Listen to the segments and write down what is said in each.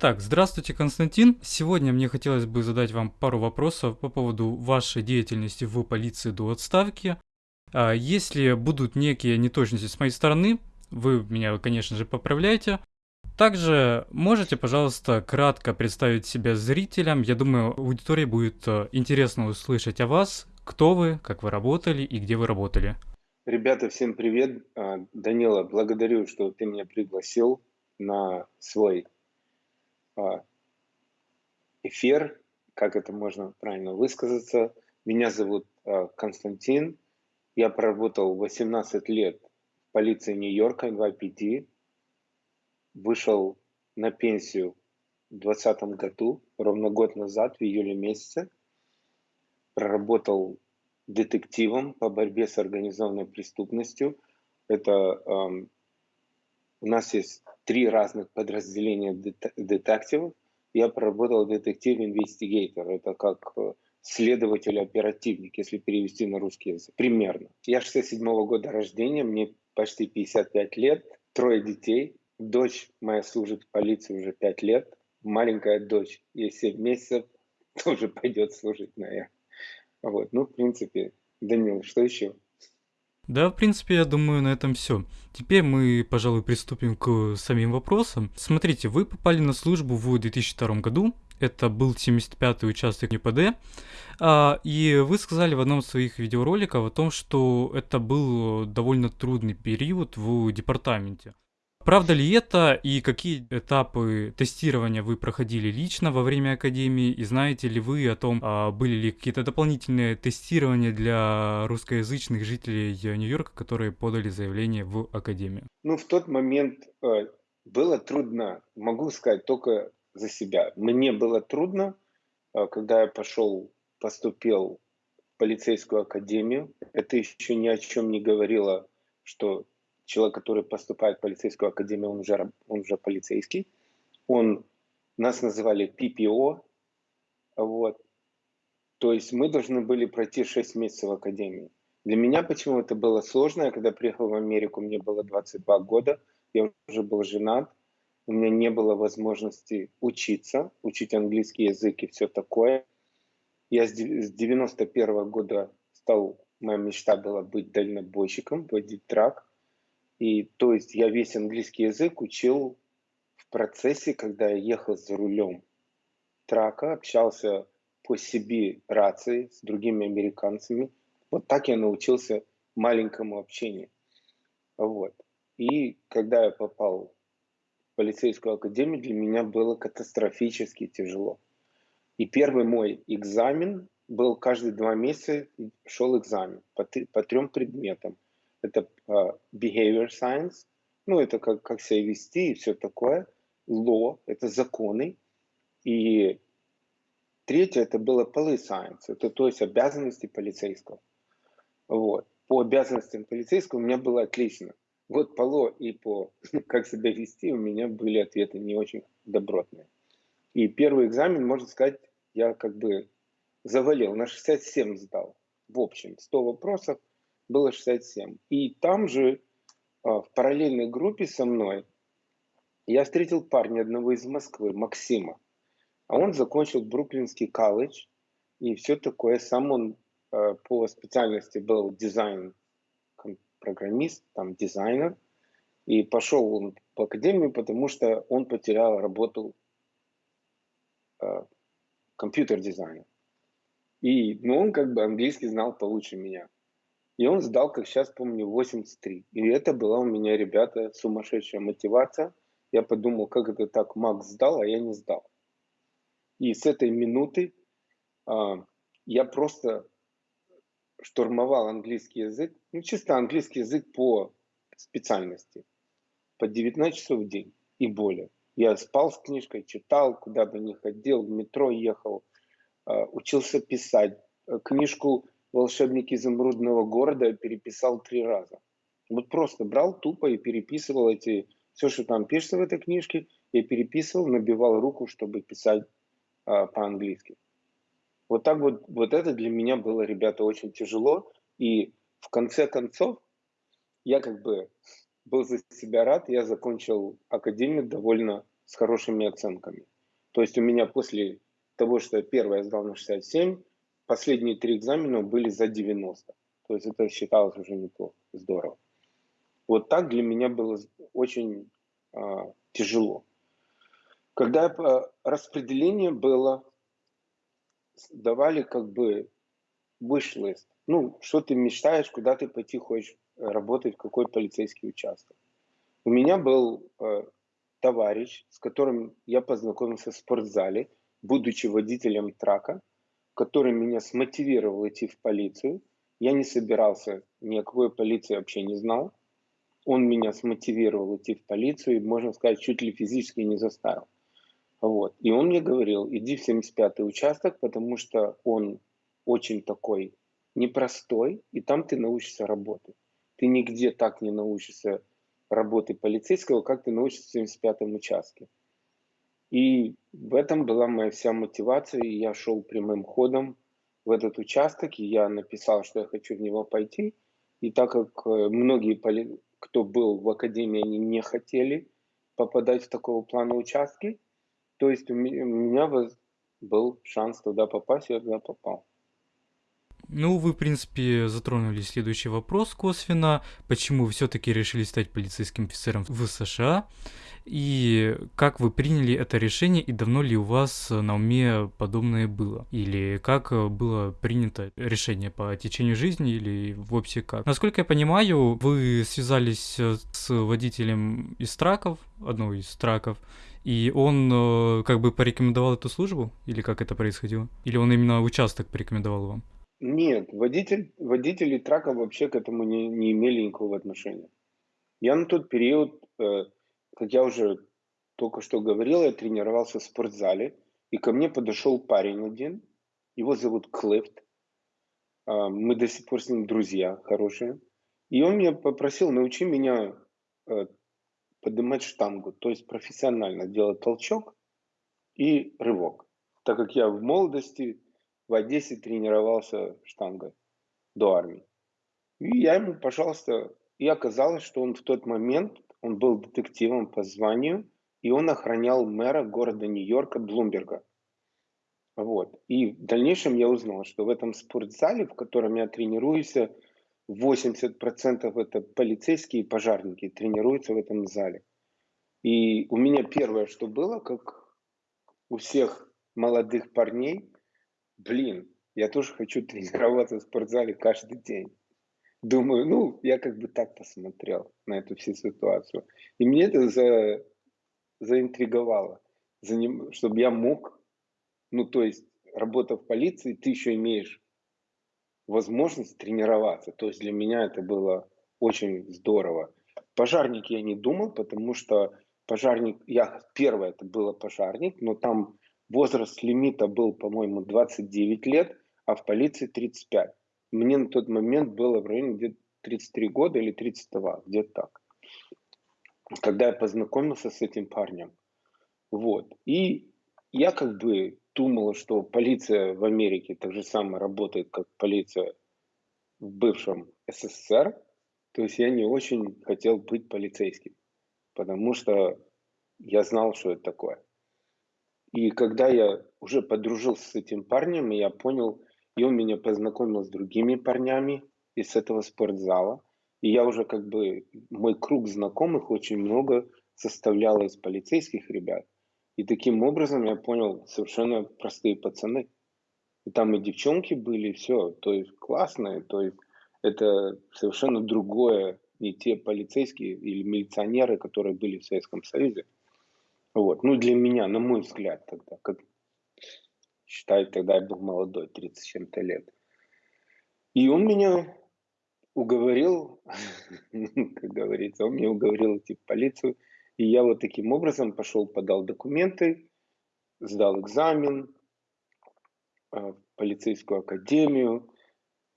Так, здравствуйте, Константин. Сегодня мне хотелось бы задать вам пару вопросов по поводу вашей деятельности в полиции до отставки. А, Если будут некие неточности с моей стороны, вы меня, конечно же, поправляйте. Также можете, пожалуйста, кратко представить себя зрителям. Я думаю, аудитории будет э, интересно услышать о вас, кто вы, как вы работали и где вы работали. Ребята, всем привет. А, Данила, благодарю, что ты меня пригласил на свой эфир, как это можно правильно высказаться. Меня зовут а, Константин. Я проработал 18 лет в полиции Нью-Йорка, NYPD. Вышел на пенсию в 2020 году, ровно год назад, в июле месяце. Проработал детективом по борьбе с организованной преступностью. Это эм, у нас есть три разных подразделения дет- детективов. Я проработал детектив-инвестигейтор. Это как э, следователь-оперативник, если перевести на русский язык. Примерно. Я 67 года рождения, мне почти 55 лет, трое детей. Дочь моя служит в полиции уже 5 лет. Маленькая дочь, ей 7 месяцев, тоже пойдет служить, наверное. Вот, ну, в принципе, Данил, что еще? Да, в принципе, я думаю, на этом все. Теперь мы, пожалуй, приступим к самим вопросам. Смотрите, вы попали на службу в 2002 году. Это был 75-й участок НПД. А, и вы сказали в одном из своих видеороликов о том, что это был довольно трудный период в департаменте. Правда ли это и какие этапы тестирования вы проходили лично во время академии и знаете ли вы о том, а, были ли какие-то дополнительные тестирования для русскоязычных жителей Нью-Йорка, которые подали заявление в академию? Ну, в тот момент э, было трудно, могу сказать только за себя. Мне было трудно, э, когда я пошел, поступил в полицейскую академию. Это еще ни о чем не говорило, что человек, который поступает в полицейскую академию, он уже, он уже полицейский. Он, нас называли PPO, вот. То есть мы должны были пройти 6 месяцев в академии. Для меня почему это было сложно, я когда приехал в Америку, мне было 22 года, я уже был женат, у меня не было возможности учиться, учить английский язык и все такое. Я с 91 года стал, моя мечта была быть дальнобойщиком, водить трак. И то есть я весь английский язык учил в процессе, когда я ехал за рулем трака, общался по себе рации с другими американцами. Вот так я научился маленькому общению. Вот. И когда я попал в полицейскую академию, для меня было катастрофически тяжело. И первый мой экзамен был каждые два месяца шел экзамен по, по трем предметам. Это а, behavior science, ну это как, как себя вести и все такое. Law, это законы. И третье, это было police science, это то есть обязанности полицейского. Вот. По обязанностям полицейского у меня было отлично. Вот по ЛО и по как себя вести у меня были ответы не очень добротные. И первый экзамен, можно сказать, я как бы завалил, на 67 сдал. В общем, 100 вопросов было 67. И там же а, в параллельной группе со мной я встретил парня одного из Москвы, Максима. А он закончил Бруклинский колледж и все такое. Сам он э, по специальности был дизайн программист, там дизайнер. И пошел он в академию, потому что он потерял работу э, компьютер-дизайнер. И, ну, он как бы английский знал получше меня. И он сдал, как сейчас помню, 83. И это была у меня, ребята, сумасшедшая мотивация. Я подумал, как это так, Макс сдал, а я не сдал. И с этой минуты а, я просто штурмовал английский язык, ну, чисто английский язык по специальности, по 19 часов в день и более. Я спал с книжкой, читал, куда бы ни ходил, в метро ехал, а, учился писать. Э, Книжку «Волшебник изумрудного города» переписал три раза. Вот просто брал тупо и переписывал эти, все, что там пишется в этой книжке, я переписывал, набивал руку, чтобы писать а, по-английски. Вот так вот, вот это для меня было, ребята, очень тяжело. И в конце концов, я как бы был за себя рад, я закончил академию довольно с хорошими оценками. То есть у меня после того, что я первое сдал на 67, последние три экзамена были за 90. То есть это считалось уже неплохо, здорово. Вот так для меня было очень а, тяжело. Когда а, распределение было, давали как бы выш-лист. Ну, что ты мечтаешь, куда ты пойти хочешь работать, в какой полицейский участок. У меня был э, товарищ, с которым я познакомился в спортзале, будучи водителем трака, который меня смотивировал идти в полицию. Я не собирался, никакой полиции вообще не знал. Он меня смотивировал идти в полицию и, можно сказать, чуть ли физически не заставил. Вот. И он мне говорил, иди в 75-й участок, потому что он очень такой непростой, и там ты научишься работать. Ты нигде так не научишься работы полицейского, как ты научишься в 75-м участке. И в этом была моя вся мотивация, и я шел прямым ходом в этот участок, и я написал, что я хочу в него пойти. И так как э, многие, кто был в академии, они не хотели попадать в такого плана участки, то есть у меня был шанс туда попасть, и я туда попал. Ну, вы, в принципе, затронули следующий вопрос косвенно. Почему вы все-таки решили стать полицейским офицером в США? И как вы приняли это решение, и давно ли у вас на уме подобное было? Или как было принято решение по течению жизни, или вовсе как? Насколько я понимаю, вы связались с водителем из траков, одного из траков, и он э, как бы порекомендовал эту службу? Или как это происходило? Или он именно участок порекомендовал вам? Нет, водитель, водители трака вообще к этому не, не имели никакого отношения. Я на тот период, э, как я уже только что говорил, я тренировался в спортзале, и ко мне подошел парень один, его зовут Клифт, э, мы до сих пор с ним друзья хорошие, и он меня попросил, научи меня э, поднимать штангу, то есть профессионально делать толчок и рывок. Так как я в молодости в Одессе тренировался штангой до армии. И я ему, пожалуйста, и оказалось, что он в тот момент, он был детективом по званию, и он охранял мэра города Нью-Йорка Блумберга. Вот. И в дальнейшем я узнал, что в этом спортзале, в котором я тренируюсь, 80% это полицейские и пожарники тренируются в этом зале. И у меня первое, что было, как у всех молодых парней, блин, я тоже хочу тренироваться в спортзале каждый день. Думаю, ну, я как бы так посмотрел на эту всю ситуацию. И мне это за, заинтриговало, за ним, чтобы я мог, ну, то есть, работа в полиции, ты еще имеешь возможность тренироваться. То есть для меня это было очень здорово. Пожарник я не думал, потому что пожарник, я первое это было пожарник, но там Возраст лимита был, по-моему, 29 лет, а в полиции 35. Мне на тот момент было в районе где-то 33 года или 32, где-то так. Когда я познакомился с этим парнем. Вот. И я как бы думал, что полиция в Америке так же самое работает, как полиция в бывшем СССР. То есть я не очень хотел быть полицейским, потому что я знал, что это такое. И когда я уже подружился с этим парнем, я понял, и он меня познакомил с другими парнями из этого спортзала. И я уже как бы, мой круг знакомых очень много составлял из полицейских ребят. И таким образом я понял, совершенно простые пацаны. И там и девчонки были, и все. То есть классные, то есть это совершенно другое, не те полицейские или милиционеры, которые были в Советском Союзе. Вот. Ну, для меня, на мой взгляд, тогда, как считаю, тогда я был молодой, 30 с чем-то лет. И он меня уговорил, как говорится, он меня уговорил идти в полицию. И я вот таким образом пошел, подал документы, сдал экзамен а, в полицейскую академию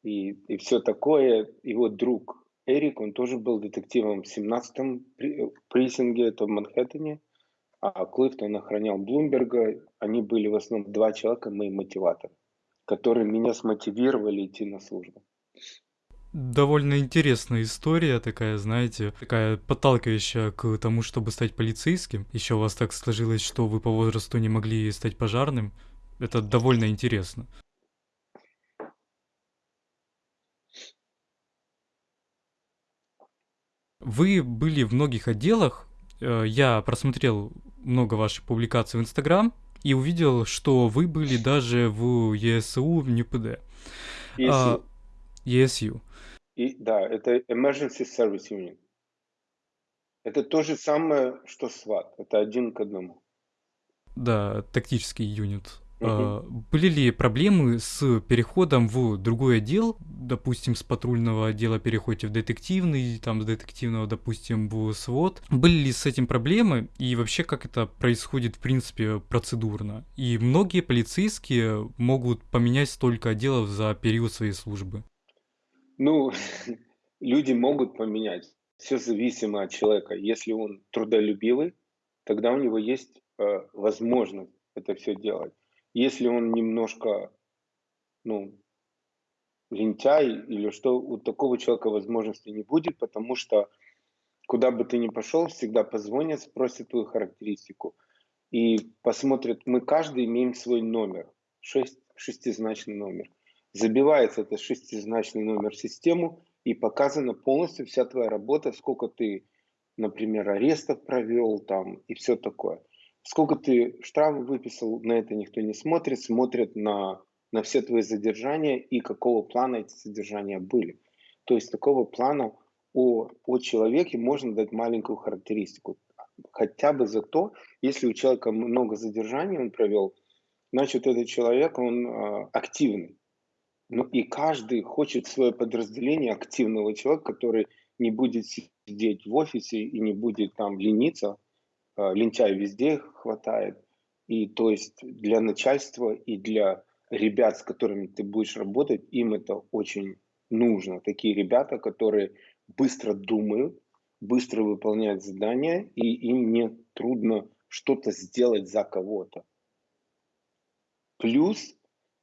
и, и все такое. Вот друг Эрик, он тоже был детективом в 17-м прессинге, это в Манхэттене а Клифтон охранял Блумберга. Они были в основном два человека, мои мотиваторы, которые меня смотивировали идти на службу. Довольно интересная история такая, знаете, такая подталкивающая к тому, чтобы стать полицейским. Еще у вас так сложилось, что вы по возрасту не могли стать пожарным. Это довольно интересно. Вы были в многих отделах. Э, я просмотрел много ваших публикаций в Инстаграм и увидел, что вы были даже в ЕСУ в НЮПД. ESU. А, ESU. И, да, это Emergency Service Unit. Это то же самое, что SWAT. Это один к одному. Да, тактический юнит. А, Были ли проблемы с переходом в другой отдел? Допустим, с патрульного отдела переходите в детективный, там с детективного, допустим, в СВОТ. Были ли с этим проблемы? И вообще, как это происходит, в принципе, процедурно? И многие полицейские могут поменять столько отделов за период своей службы. Ну, люди могут поменять. Все зависимо от человека. Если он трудолюбивый, тогда у него есть э, возможность это все делать. Если он немножко, ну, лентяй или что, у такого человека возможности не будет, потому что куда бы ты ни пошел, всегда позвонят, спросят твою характеристику и посмотрят. Мы каждый имеем свой номер, шесть, шестизначный номер. Забивается этот шестизначный номер в систему и показана полностью вся твоя работа, сколько ты, например, арестов провел там и все такое. Сколько ты штрафов выписал, на это никто не смотрит, смотрят на, на все твои задержания и какого плана эти задержания были. То есть такого плана о, о человеке можно дать маленькую характеристику. Хотя бы за то, если у человека много задержаний он провел, значит этот человек, он э, активный. Ну и каждый хочет свое подразделение активного человека, который не будет сидеть в офисе и не будет там лениться, лентяй везде хватает. И то есть для начальства и для ребят, с которыми ты будешь работать, им это очень нужно. Такие ребята, которые быстро думают, быстро выполняют задания, и им не трудно что-то сделать за кого-то. Плюс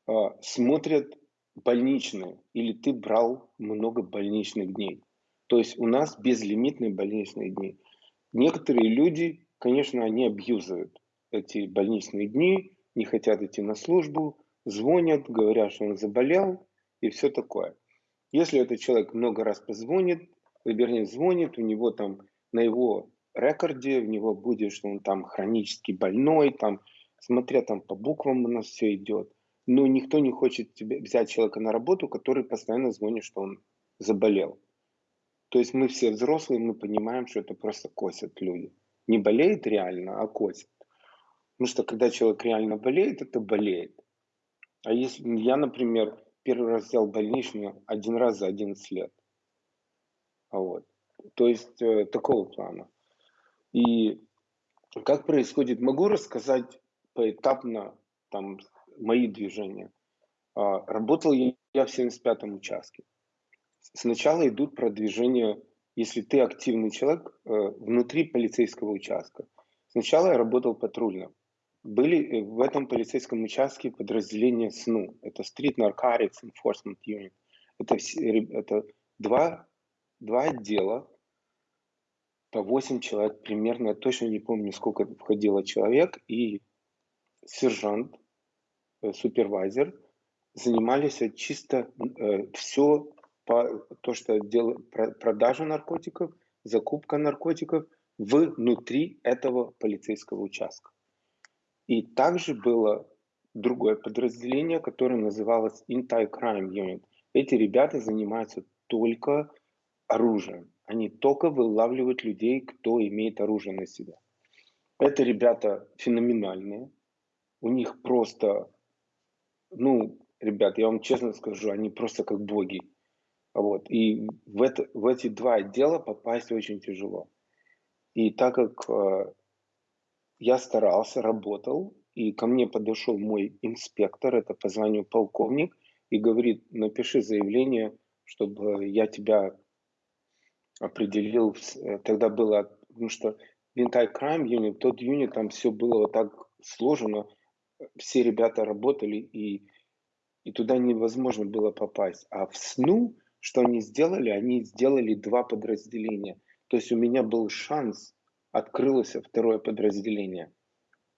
э, смотрят больничные, или ты брал много больничных дней. То есть у нас безлимитные больничные дни. Некоторые люди Конечно, они абьюзуют эти больничные дни, не хотят идти на службу, звонят, говорят, что он заболел и все такое. Если этот человек много раз позвонит, вернее звонит, у него там на его рекорде, у него будет, что он там хронически больной, там, смотря там по буквам у нас все идет. Но никто не хочет тебе, взять человека на работу, который постоянно звонит, что он заболел. То есть мы все взрослые, мы понимаем, что это просто косят люди не болеет реально, а косит. Потому что когда человек реально болеет, это болеет. А если я, например, первый раз взял больничную один раз за 11 лет. А вот. То есть э, такого плана. И как происходит, могу рассказать поэтапно там мои движения. А, работал я в 75-м участке. Сначала идут продвижения если ты активный человек э, внутри полицейского участка. Сначала я работал патрульно. Были э, в этом полицейском участке подразделения СНУ. Это Street Narcotics Enforcement Unit. Это, это два, два отдела по 8 человек примерно. Я точно не помню, сколько входило человек. И сержант, э, супервайзер занимались чисто э, все по, то, что дело, продажа наркотиков, закупка наркотиков внутри этого полицейского участка. И также было другое подразделение, которое называлось Anti-Crime Unit. Эти ребята занимаются только оружием. Они только вылавливают людей, кто имеет оружие на себя. Это ребята феноменальные. У них просто, ну, ребят, я вам честно скажу, они просто как боги. Вот. И в, это, в эти два отдела попасть очень тяжело. И так как э, я старался, работал, и ко мне подошел мой инспектор, это по званию полковник, и говорит, напиши заявление, чтобы я тебя определил. Э, тогда было, потому что в Crime Unit, тот юнит, там все было вот так сложено, все ребята работали, и, и туда невозможно было попасть. А в СНУ что они сделали? Они сделали два подразделения. То есть у меня был шанс, открылось второе подразделение.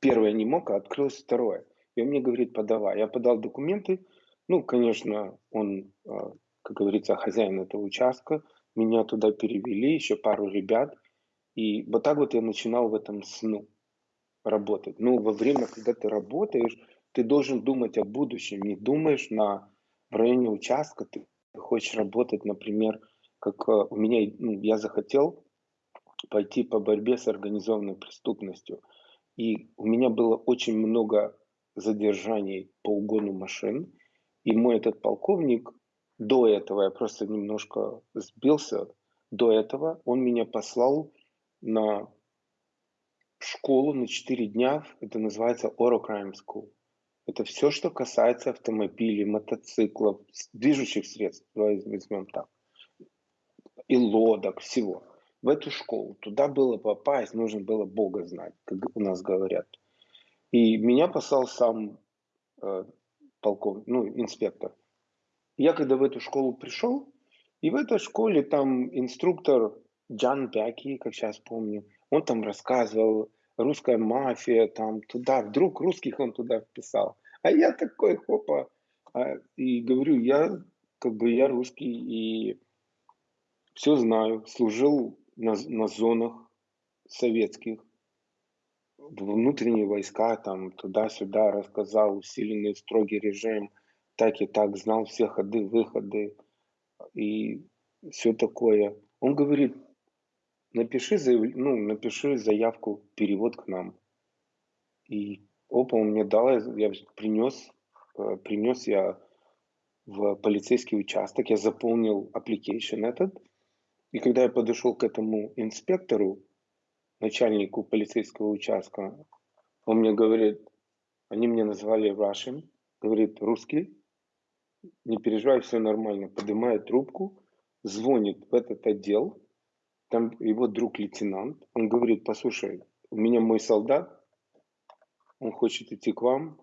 Первое не мог, а открылось второе. И он мне говорит, подавай. Я подал документы. Ну, конечно, он, а, как говорится, хозяин этого участка. Меня туда перевели, еще пару ребят. И вот так вот я начинал в этом сну работать. Ну, во время, когда ты работаешь, ты должен думать о будущем. Не думаешь на, в районе участка, ты хочешь работать, например, как а, у меня, ну, я захотел пойти по борьбе с организованной преступностью. И у меня было очень много задержаний по угону машин. И мой этот полковник, до этого, я просто немножко сбился, до этого он меня послал на школу на 4 дня, это называется Oro Crime School. Это все, что касается автомобилей, мотоциклов, движущих средств, возьмем так, и лодок, всего. В эту школу. Туда было попасть, нужно было Бога знать, как у нас говорят. И меня послал сам э, полковник, ну, инспектор. Я когда в эту школу пришел, и в этой школе там инструктор Джан Бяки, как сейчас помню, он там рассказывал, русская мафия, там туда, вдруг русских он туда вписал. А я такой, хопа, а, и говорю, я как бы я русский и все знаю, служил на, на зонах советских, внутренние войска, там, туда-сюда рассказал, усиленный строгий режим, так и так, знал все ходы, выходы и все такое. Он говорит, напиши, заяв... ну, напиши заявку, перевод к нам. И опа, он мне дал, я принес, э, принес я в полицейский участок, я заполнил application этот, и когда я подошел к этому инспектору, начальнику полицейского участка, он мне говорит, они меня назвали Russian, говорит, русский, не переживай, все нормально, поднимает трубку, звонит в этот отдел, там его друг лейтенант, он говорит, послушай, у меня мой солдат, он хочет идти к вам,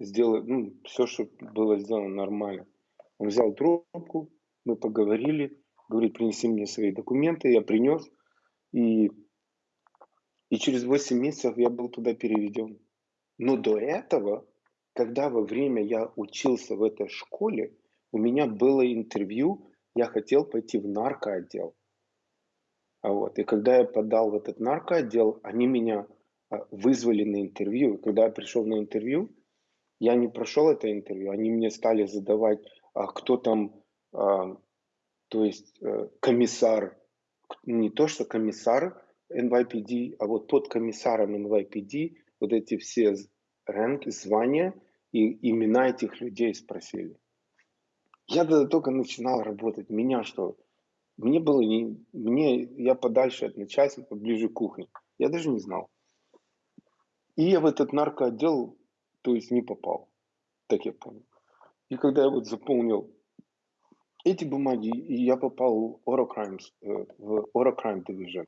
сделать, ну, все, что было сделано нормально. Он взял трубку, мы поговорили, говорит, принеси мне свои документы, я принес, и и через 8 месяцев я был туда переведен. Но до этого, когда во время я учился в этой школе, у меня было интервью, я хотел пойти в наркоотдел. А вот. И когда я подал в этот наркоотдел, они меня а, вызвали на интервью. И когда я пришел на интервью, я не прошел это интервью, они мне стали задавать, а кто там, то есть а, комиссар, не то что комиссар, NYPD, а вот под комиссаром NYPD вот эти все ранги, звания и имена этих людей спросили. Я тогда только начинал работать. Меня что? Мне было не... Мне... Я подальше от начальства, ближе к кухне. Я даже не знал. И я в этот наркоотдел, то есть не попал. Так я понял. И когда я вот заполнил эти бумаги, и я попал в Orocrime, э, в Orocrime Division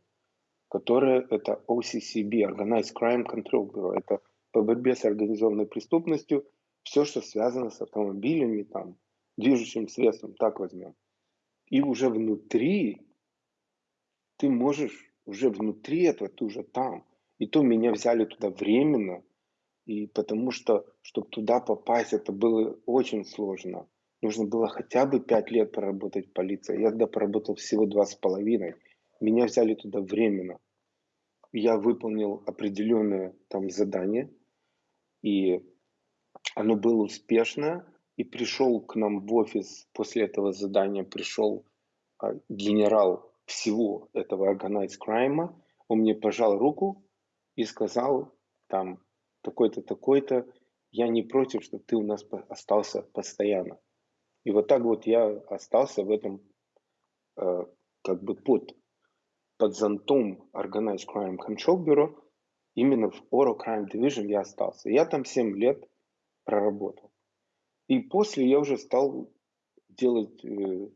которое это OCCB, Organized Crime Control Bureau. Это по борьбе с организованной преступностью, все, что связано с автомобилями, там, движущим средством, так возьмем. И уже внутри, ты можешь, уже внутри этого, ты уже там. И то меня взяли туда временно, и потому что, чтобы туда попасть, это было очень сложно. Нужно было хотя бы пять лет проработать в полиции. Я тогда поработал всего два с половиной. Меня взяли туда временно. Я выполнил определенное там задание, и оно было успешно. И пришел к нам в офис после этого задания, пришел а, генерал всего этого Organized Crime. Он мне пожал руку и сказал, там, такой-то, такой-то, я не против, чтобы ты у нас остался постоянно. И вот так вот я остался в этом э, как бы под под зонтом Organized Crime Control Bureau именно в Oro Crime Division я остался. Я там 7 лет проработал. И после я уже стал делать э,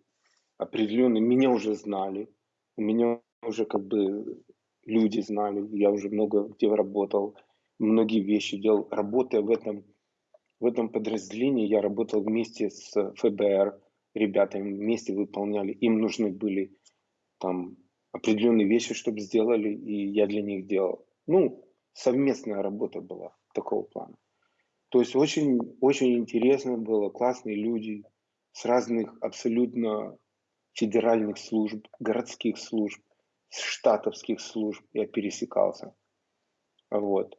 определенные, меня уже знали, меня уже как бы люди знали, я уже много где работал, многие вещи делал. Работая в этом, в этом подразделении, я работал вместе с ФБР, ребята вместе выполняли. Им нужны были там определенные вещи, чтобы сделали, и я для них делал. Ну, совместная работа была такого плана. То есть очень, очень интересно было, классные люди с разных абсолютно федеральных служб, городских служб, штатовских служб я пересекался. Вот.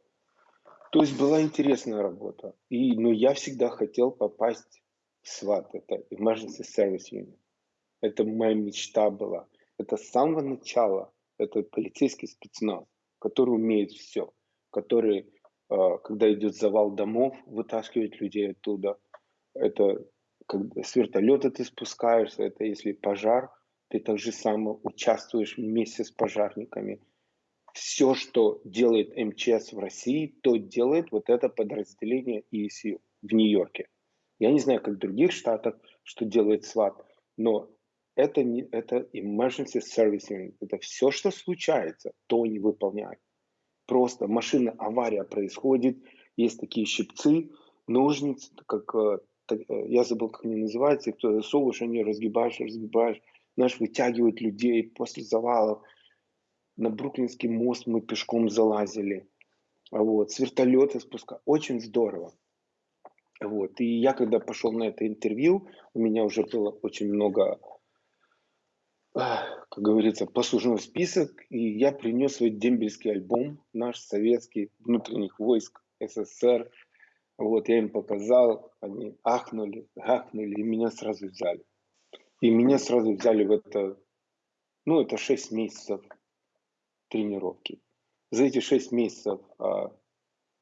То есть была интересная работа. И, но я всегда хотел попасть в СВАТ, это Emergency Service Unit. Это моя мечта была. Это с самого начала, это полицейский спецназ, который умеет все, который когда идет завал домов, вытаскивать людей оттуда. Это когда с вертолета ты спускаешься, это если пожар, ты так же само участвуешь вместе с пожарниками. Все, что делает МЧС в России, то делает вот это подразделение ESU в Нью-Йорке. Я не знаю, как в других штатах, что делает СВАТ, но это, не, это emergency service unit. Это все, что случается, то они выполняют просто машина, авария происходит, есть такие щипцы, ножницы, как, э, э, я забыл, как они называются, кто засовываешь, они разгибаешь, разгибаешь, знаешь, вытягивают людей после завалов. На Бруклинский мост мы пешком залазили. Вот, с вертолета спуска. Очень здорово. Вот. И я, когда пошел на это интервью, у меня уже было очень много как говорится, послужной список, и я принес свой дембельский альбом, наш советский, внутренних войск СССР. Вот, я им показал, они ахнули, ахнули, и меня сразу взяли. И меня сразу взяли в это, ну, это 6 месяцев тренировки. За эти 6 месяцев а,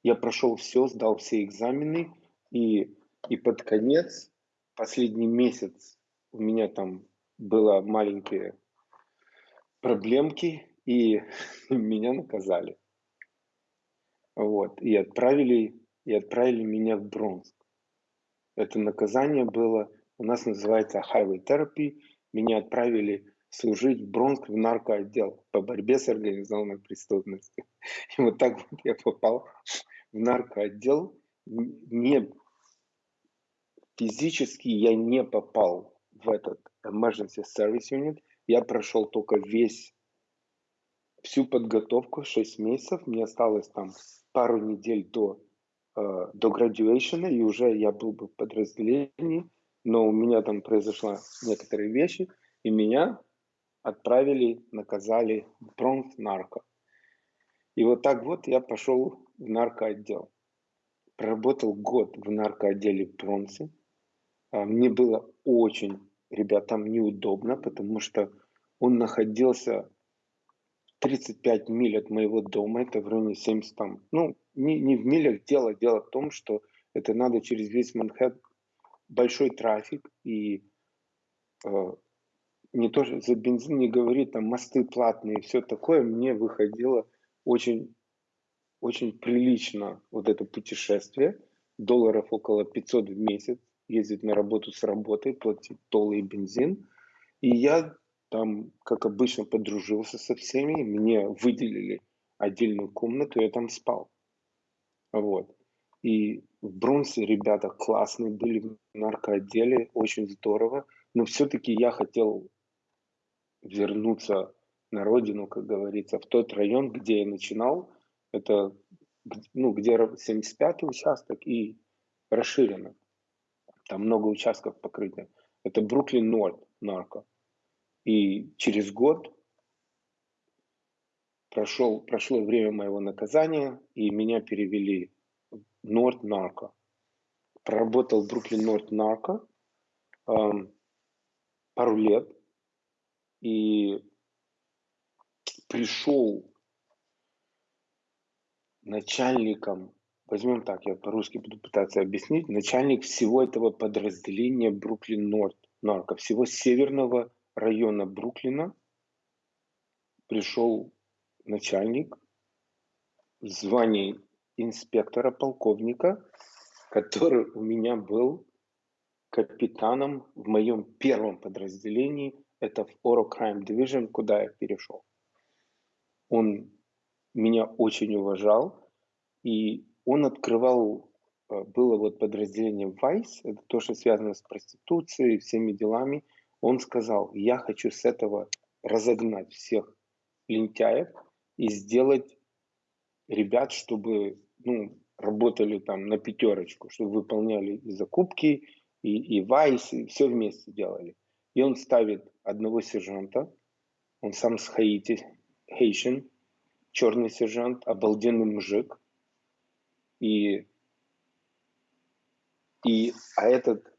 я прошел все, сдал все экзамены, и, и под конец, последний месяц, у меня там было маленькие проблемки, и меня наказали. Вот, и отправили, и отправили меня в Бронск. Это наказание было, у нас называется Highway Therapy. Меня отправили служить в Бронск в наркоотдел по борьбе с организованной преступностью. И вот так вот я попал в наркоотдел. Не физически я не попал в этот emergency service unit. Я прошел только весь, всю подготовку, 6 месяцев. Мне осталось там пару недель до, э, до graduation, и уже я был бы в подразделении, но у меня там произошла некоторые вещи, и меня отправили, наказали в Бронс нарко. И вот так вот я пошел в наркоотдел. Проработал год в наркоотделе в Бронсе. А, мне было очень ребятам неудобно, потому что он находился 35 миль от моего дома, это в районе 70 там, ну, не, не в милях. Дело, дело в том, что это надо через весь Манхэттен, большой трафик, и э, не то, что за бензин не говорит, там мосты платные и все такое, мне выходило очень, очень прилично вот это путешествие, долларов около 500 в месяц, ездить на работу с работы, платить толы и бензин. И я там, как обычно, подружился со всеми, мне выделили отдельную комнату, я там спал. Вот. И в Бронсе ребята классные были в наркоотделе, очень здорово. Но все-таки я хотел вернуться на родину, как говорится, в тот район, где я начинал. Это ну, где 75-й участок и расширено. Там много участков покрыто. Это Бруклин Норд, нарко. И через год прошел, прошло время моего наказания, и меня перевели в Норд Нарко. Проработал в Бруклин Норд Нарко эм, пару лет, и пришел начальником возьмем так, я по-русски буду пытаться объяснить, начальник всего этого подразделения Бруклин Норд, нарко, всего северного района Бруклина пришел начальник в звании инспектора, полковника, который у меня был капитаном в моем первом подразделении, это в Oro Crime Division, куда я перешел. Он меня очень уважал, и он открывал э, было вот подразделение Vice, это то, что связано с проституцией, всеми делами, он сказал, я хочу с этого разогнать всех лентяев и сделать ребят, чтобы ну, работали там на пятерочку, чтобы выполняли и закупки, и, и Вайс, и все вместе делали. И он ставит одного сержанта, он сам с Хаити, Хейшин, черный сержант, обалденный мужик. И, и, а этот,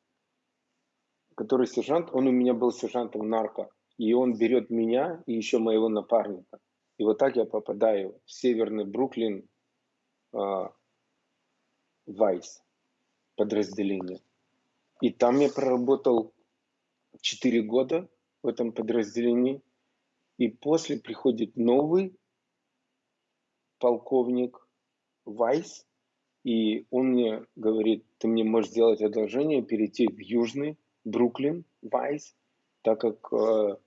который сержант, он у меня был сержантом нарко. И он берет меня и еще моего напарника. И вот так я попадаю в северный Бруклин, а, Вайс подразделение. И там я проработал 4 года в этом подразделении. И после приходит новый полковник Вайс, и он мне говорит, ты мне можешь сделать одолжение, перейти в Южный Бруклин, Вайс, так как э,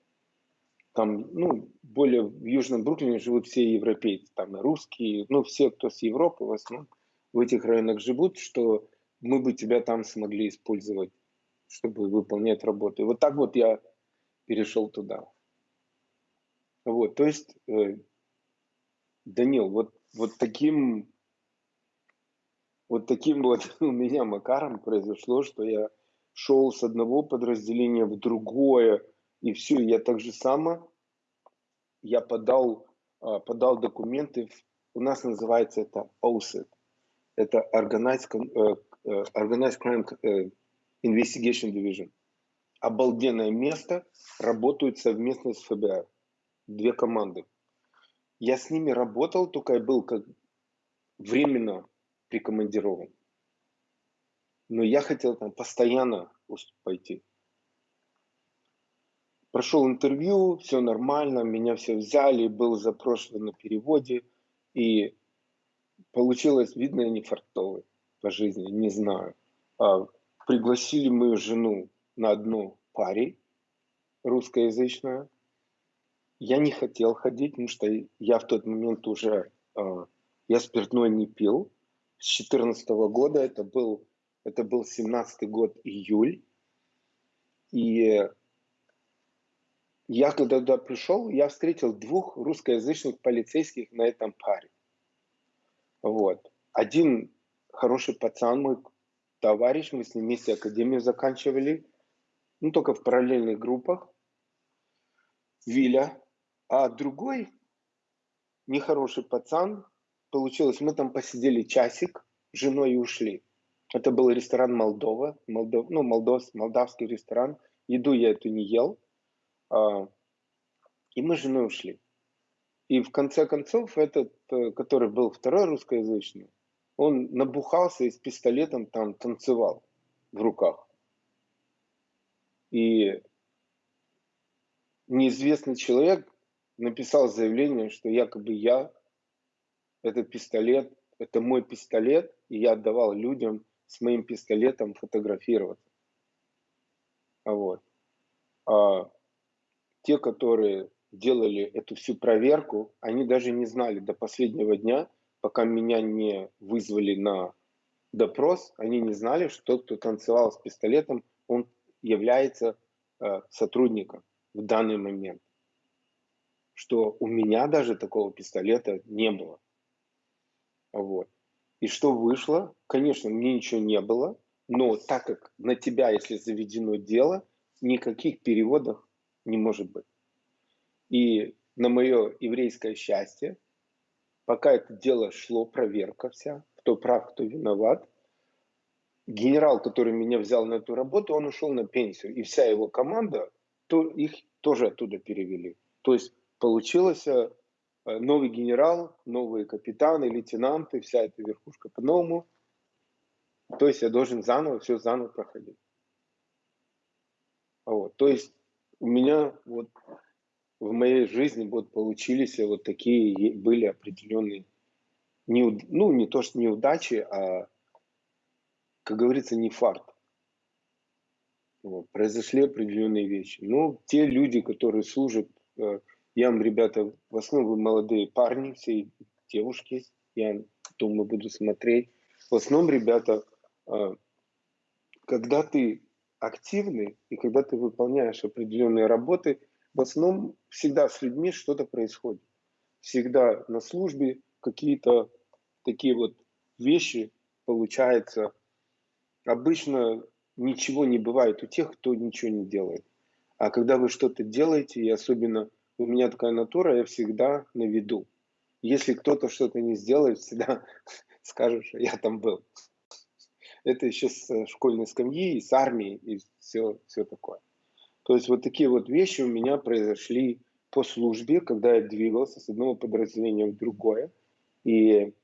там, ну, более в Южном Бруклине живут все европейцы, там и русские, ну, все, кто с Европы в основном в этих районах живут, что мы бы тебя там смогли использовать, чтобы выполнять работу. И вот так вот я перешел туда. Вот, то есть, э, Данил, вот, вот таким вот таким вот у меня макаром произошло, что я шел с одного подразделения в другое, и все, я так же само, я подал, а, подал документы, в, у нас называется это OSIT, это Organized, э, э, Organized Crime э, Investigation Division. Обалденное место, работают совместно с ФБР. Две команды. Я с ними работал, только я был как временно прикомандирован. Но я хотел там постоянно пойти. Прошел интервью, все нормально, меня все взяли, был запрошен на переводе. И получилось, видно, я не фартовый по жизни, не знаю. А, пригласили мою жену на одну паре русскоязычную. Я не хотел ходить, потому что я в тот момент уже, а, я спиртной не пил. С 14 года, это был, это был 17 год, июль. И я когда туда пришел, я встретил двух русскоязычных полицейских на этом паре. Вот. Один хороший пацан, мой товарищ, мы с ним вместе академию заканчивали, ну, только в параллельных группах, Виля. А другой нехороший пацан, получилось, мы там посидели часик, с женой и ушли. Это был ресторан Молдова, Молдов, ну, молдов, молдавский ресторан. Еду я эту не ел, а, и мы с женой ушли. И в конце концов этот, э, который был второй русскоязычный, он набухался и с пистолетом там танцевал в руках. И неизвестный человек написал заявление, что якобы я, этот пистолет, это мой пистолет, и я отдавал людям с моим пистолетом фотографироваться. Вот. А те, которые делали эту всю проверку, они даже не знали до последнего дня, пока меня не вызвали на допрос, они не знали, что тот, кто танцевал с пистолетом, он является э, сотрудником в данный момент. Что у меня даже такого пистолета не было. Вот. И что вышло? Конечно, мне ничего не было, но так как на тебя, если заведено дело, никаких переводов не может быть. И на мое еврейское счастье, пока это дело шло, проверка вся, кто прав, кто виноват, генерал, который меня взял на эту работу, он ушел на пенсию. И вся его команда, то их тоже оттуда перевели. То есть получилось э, новый генерал, новые капитаны, лейтенанты, вся эта верхушка по-новому. То есть я должен заново, все заново проходить. Вот. То есть у меня вот в моей жизни вот получились вот такие были определенные, неуд... ну не то что неудачи, а, как говорится, не фарт. Вот. Произошли определенные вещи. Но те люди, которые служат, э, я вам, ребята, в основном молодые парни, все девушки, я думаю, буду смотреть. В основном ребята а, когда ты активный и когда ты выполняешь определенные работы, в основном всегда с людьми что-то происходит. Всегда на службе какие-то такие вот вещи получается. Обычно ничего не бывает у тех, кто ничего не делает. А когда вы что-то делаете, и особенно у меня такая натура, я всегда на виду. Если кто-то что-то не сделает, всегда скажешь, я там был. Это еще с э, школьной скамьи, с армии и все, все такое. То есть вот такие вот вещи у меня произошли по службе, когда я двигался с одного подразделения в другое. И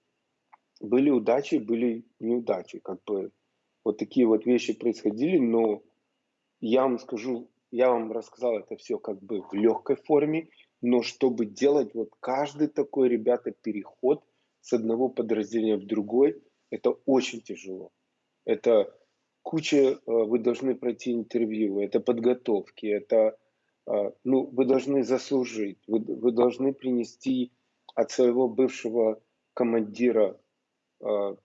были удачи, были неудачи. Как бы вот такие вот вещи происходили, но я вам скажу, я вам рассказал это все как бы в легкой форме, но чтобы делать вот каждый такой, ребята, переход с одного подразделения в другой, это очень тяжело. Это куча, э, вы должны пройти интервью, это подготовки, это, э, ну, вы должны заслужить, вы, вы должны принести от своего бывшего командира э,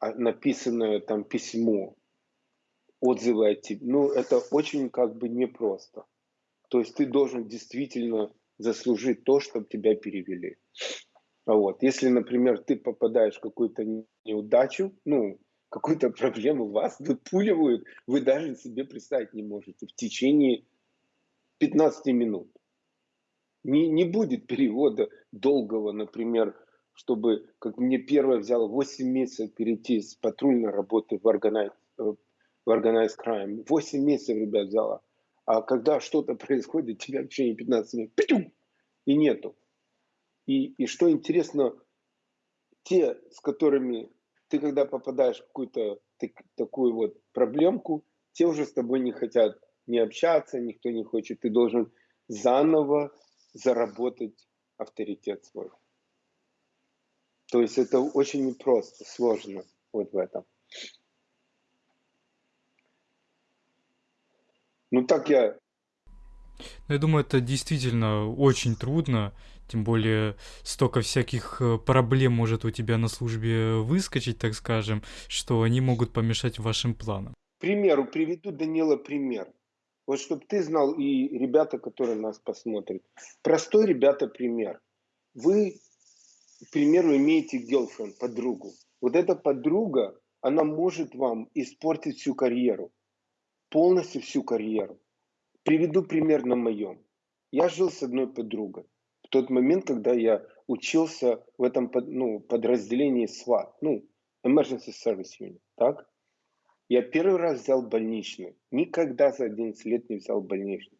а, написанное там письмо, отзывы о тебе. Ну, это очень как бы непросто. То есть ты должен действительно заслужить то, чтобы тебя перевели. Вот. Если, например, ты попадаешь в какую-то неудачу, ну, какую-то проблему, вас выпуливают, вы даже себе представить не можете в течение 15 минут. Не, не будет перевода долгого, например, чтобы, как мне первое взяло 8 месяцев перейти с патрульной работы в Organized, э, в organized Crime. 8 месяцев, ребят, взяло. А когда что-то происходит, тебя в течение 15 минут пятюм, и нету. И, и что интересно, те, с которыми ты когда попадаешь в какую-то такую вот проблемку, те уже с тобой не хотят не общаться, никто не хочет. Ты должен заново заработать авторитет свой. То есть это очень непросто, сложно вот в этом. Ну так я... Ну, я думаю, это действительно очень трудно, тем более столько всяких э, проблем может у тебя на службе выскочить, так скажем, что они могут помешать вашим планам. К примеру, приведу, Данила, пример. Вот чтобы ты знал, и ребята, которые нас посмотрят. Простой, ребята, пример. Вы к примеру, имеете girlfriend, подругу. Вот эта подруга, она может вам испортить всю карьеру. Полностью всю карьеру. Приведу пример на моем. Я жил с одной подругой. В тот момент, когда я учился в этом ну, подразделении SWAT, ну, Emergency Service Unit, так? Я первый раз взял больничный. Никогда за 11 лет не взял больничный.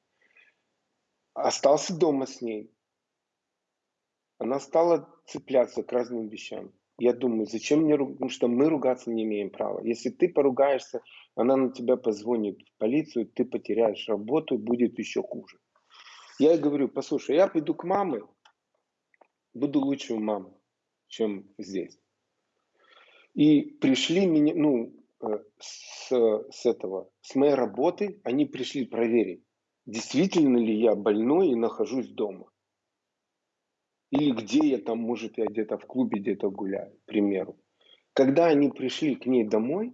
Остался дома с ней она стала цепляться к разным вещам. Я думаю, зачем мне ругаться, потому что мы ругаться не имеем права. Если ты поругаешься, она на тебя позвонит в полицию, ты потеряешь работу, будет еще хуже. Я ей говорю, послушай, я пойду к маме, буду лучше у мамы, чем здесь. И пришли меня, ну, э, с, с этого, с моей работы, они пришли проверить, действительно ли я больной и нахожусь дома. Или где я там, может, я где-то в клубе где-то гуляю, к примеру. Когда они пришли к ней домой,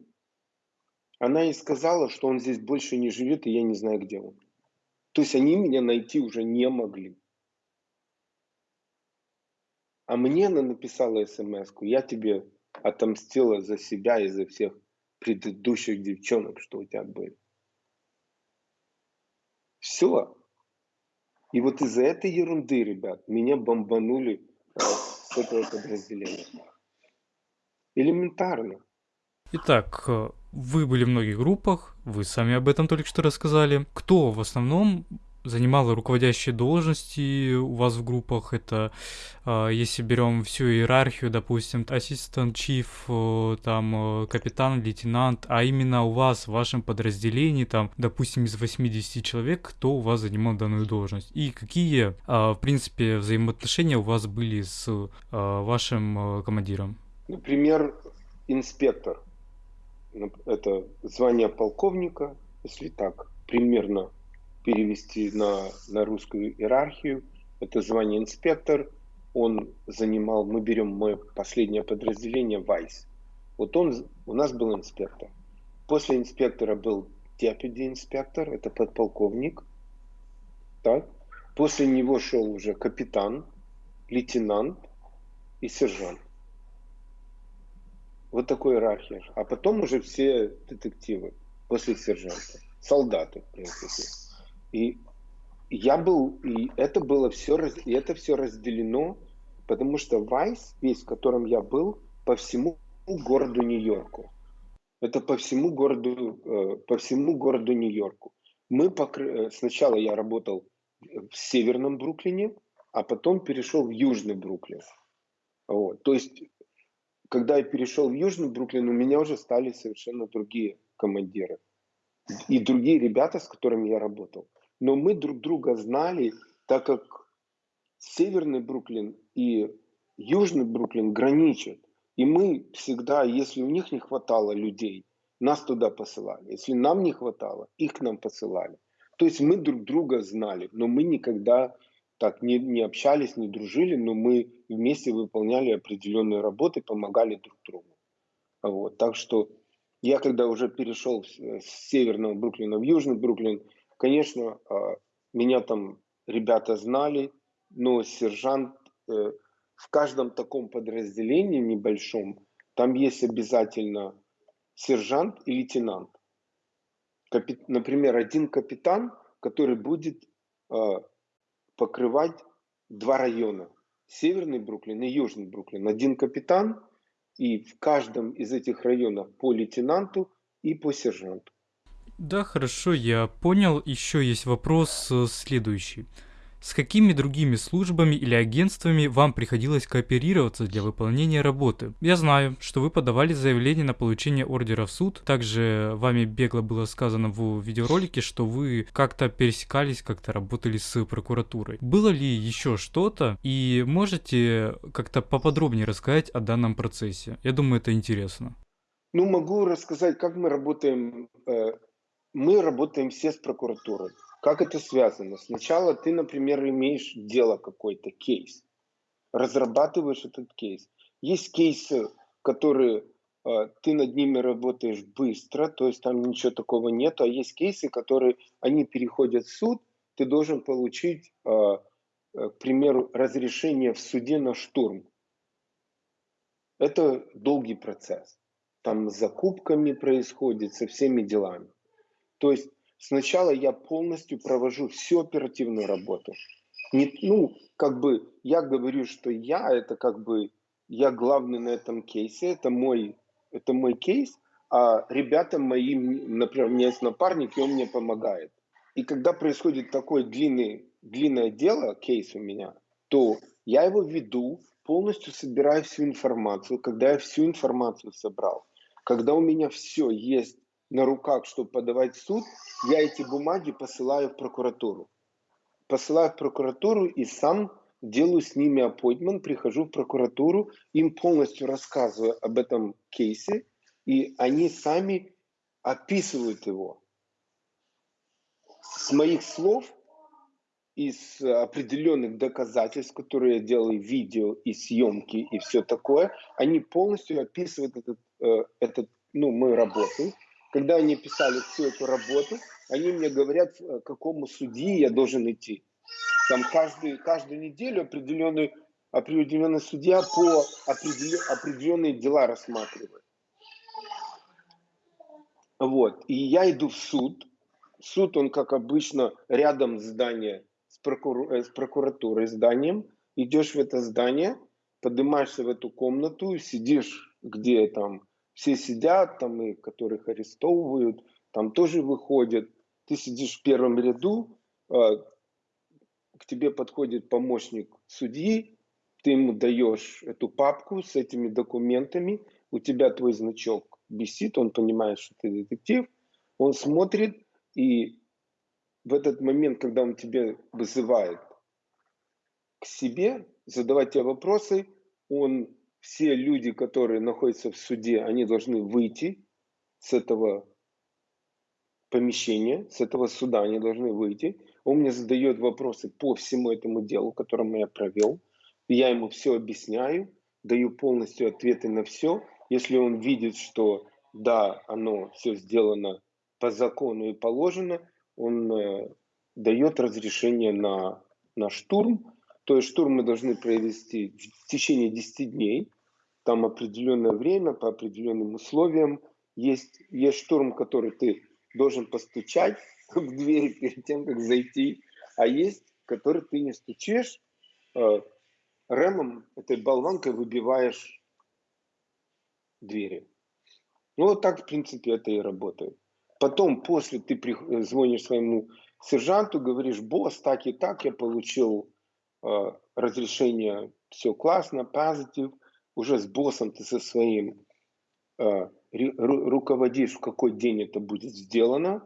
она ей сказала, что он здесь больше не живет, и я не знаю, где он. То есть они меня найти уже не могли. А мне она написала смс я тебе отомстила за себя и за всех предыдущих девчонок, что у тебя были. Все. И вот из-за этой ерунды, ребят, меня бомбанули э, с этого подразделения. Элементарно. Итак, э, вы были в многих группах, вы сами об этом только что рассказали. Кто в основном занимала руководящие должности у вас в группах. Это э, если берем всю иерархию, допустим, ассистент, чиф, э, там э, капитан, лейтенант, а именно у вас в вашем подразделении, там, допустим, из 80 человек, кто у вас занимал данную должность и какие, в принципе, взаимоотношения у вас были с вашим командиром? Например, инспектор. Это звание полковника, если так примерно перевести на, на русскую иерархию. Это звание инспектор. Он занимал, мы берем мое последнее подразделение, Вайс. Вот он, у нас был инспектор. После инспектора был deputy инспектор, это подполковник. Так? После него шел уже капитан, лейтенант и сержант. Вот такой иерархия. А потом уже все детективы после сержанта. Солдаты, в принципе. И я был, и это было все, и это все разделено, потому что Вайс, весь, в котором я был, по всему городу Нью-Йорку. Это по всему городу, э, по всему городу Нью-Йорку. Мы покры... Э, сначала я работал в северном Бруклине, а потом перешел в южный Бруклин. Вот. То есть, когда я перешел в южный Бруклин, у меня уже стали совершенно другие командиры и другие ребята, с которыми я работал. Но мы друг друга знали, так как северный Бруклин и южный Бруклин граничат. И мы всегда, если у них не хватало людей, нас туда посылали. Если нам не хватало, их к нам посылали. То есть мы друг друга знали, но мы никогда так не, не общались, не дружили, но мы вместе выполняли определенные работы, помогали друг другу. Вот. Так что я когда уже перешел с, с северного Бруклина в южный Бруклин, конечно, а, меня там ребята знали, но сержант э, в каждом таком подразделении небольшом, там есть обязательно сержант и лейтенант. Например, один капитан, который будет э, покрывать два района. Северный Бруклин и Южный Бруклин. Один капитан, и в каждом из этих районов по лейтенанту и по сержанту. Да, хорошо, я понял. Еще есть вопрос э, следующий. С какими другими службами или агентствами вам приходилось кооперироваться для выполнения работы? Я знаю, что вы подавали заявление на получение ордера в суд. Также вами бегло было сказано в видеоролике, что вы как-то пересекались, как-то работали с прокуратурой. Было ли еще что-то? И можете как-то поподробнее рассказать о данном процессе? Я думаю, это интересно. Ну, могу рассказать, как мы работаем. Э, мы работаем все с прокуратурой. Как это связано? Сначала ты, например, имеешь дело какой-то, кейс, разрабатываешь этот кейс. Есть кейсы, которые э, ты над ними работаешь быстро, то есть там ничего такого нет, а есть кейсы, которые, они переходят в суд, ты должен получить, э, э, к примеру, разрешение в суде на штурм. Это долгий процесс. Там с закупками происходит, со всеми делами. То есть Сначала я полностью провожу всю оперативную работу. Не, ну, как бы я говорю, что я это как бы я главный на этом кейсе, это мой, это мой кейс, а ребята мои, например, у меня есть напарник, и он мне помогает. И когда происходит такое длинный, длинное дело, кейс у меня, то я его веду, полностью собираю всю информацию. Когда я всю информацию собрал, когда у меня все есть на руках, чтобы подавать в суд, я эти бумаги посылаю в прокуратуру. Посылаю в прокуратуру и сам делаю с ними appointment, прихожу в прокуратуру, им полностью рассказываю об этом кейсе, и они сами описывают его. С моих слов, из определенных доказательств, которые я делаю, видео и съемки и все такое, они полностью описывают этот, э, этот ну, мою работу, когда они писали всю эту работу, они мне говорят, к какому судьи я должен идти. Там каждый, каждую неделю определенный, определенный судья по определен, определенные дела рассматривает. Вот. И я иду в суд. Суд, он, как обычно, рядом здания с, прокур... Э, с прокуратурой, зданием. Идешь в это здание, поднимаешься в эту комнату, сидишь, где там все сидят, там и которых арестовывают, там тоже выходят. Ты сидишь в первом ряду, а, к тебе подходит помощник судьи, ты ему даешь эту папку с этими документами, у тебя твой значок висит, он понимает, что ты детектив, он смотрит, и в этот момент, когда он тебя вызывает к себе, задавать тебе вопросы, он все люди, которые находятся в суде, они должны выйти с этого помещения, с этого суда они должны выйти. Он мне задает вопросы по всему этому делу, которое я провел. Я ему все объясняю, даю полностью ответы на все. Если он видит, что да, оно все сделано по закону и положено, он э, дает разрешение на, на штурм. То есть штурм мы должны провести в течение 10 дней. Там определенное время, по определенным условиям. Есть, есть штурм, который ты должен постучать в дверь перед тем, как зайти. А есть, который ты не стучишь, э, ремом, этой болванкой выбиваешь двери. Ну, вот так, в принципе, это и работает. Потом, после ты звонишь своему сержанту, говоришь, босс, так и так, я получил э, разрешение, все классно, позитив. Уже с боссом ты со своим э, руководишь, в какой день это будет сделано.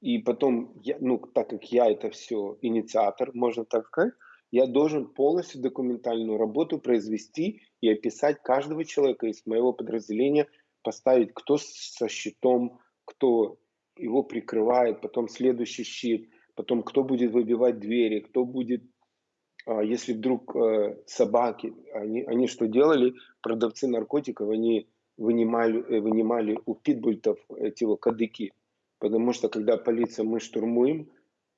И потом, я, ну, так как я это все инициатор, можно так сказать, я должен полностью документальную работу произвести и описать каждого человека из моего подразделения, поставить, кто со щитом, кто его прикрывает, потом следующий щит, потом кто будет выбивать двери, кто будет, если вдруг э, собаки, они, они что делали, продавцы наркотиков, они вынимали, э, вынимали у питбультов эти вот кадыки, потому что когда полиция, мы штурмуем,